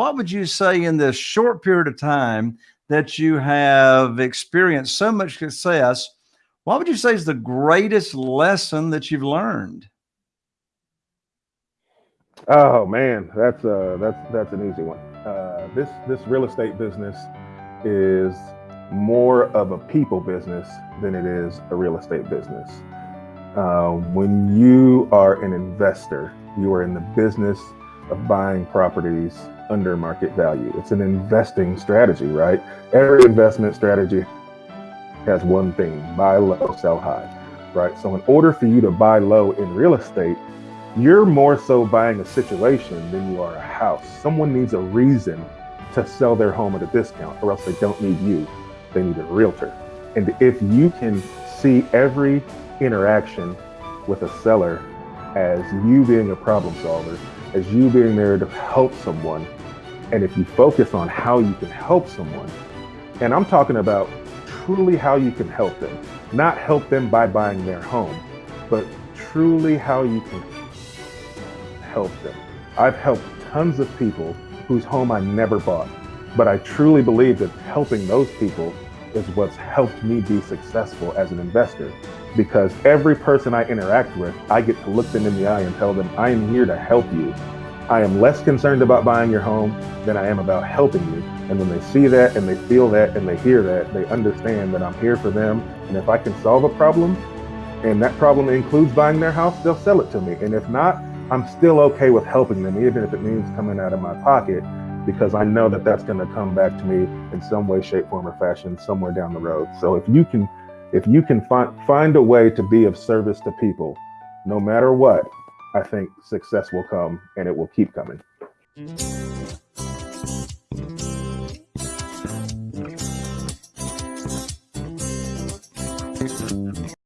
what would you say in this short period of time that you have experienced so much success? What would you say is the greatest lesson that you've learned? Oh man, that's uh that's that's an easy one. Uh, this this real estate business is more of a people business than it is a real estate business. Uh, when you are an investor, you are in the business of buying properties under market value. It's an investing strategy, right? Every investment strategy has one thing, buy low, sell high, right? So in order for you to buy low in real estate, you're more so buying a situation than you are a house. Someone needs a reason to sell their home at a discount or else they don't need you, they need a realtor. And if you can see every interaction with a seller as you being a problem solver, as you being there to help someone, and if you focus on how you can help someone, and I'm talking about truly how you can help them, not help them by buying their home, but truly how you can help them. I've helped tons of people whose home I never bought, but I truly believe that helping those people is what's helped me be successful as an investor because every person I interact with, I get to look them in the eye and tell them, I am here to help you. I am less concerned about buying your home than I am about helping you. And when they see that and they feel that and they hear that, they understand that I'm here for them. And if I can solve a problem and that problem includes buying their house, they'll sell it to me. And if not, I'm still okay with helping them, even if it means coming out of my pocket, because I know that that's going to come back to me in some way, shape, form, or fashion somewhere down the road. So if you can, if you can find find a way to be of service to people, no matter what, I think success will come and it will keep coming. Mm-hmm.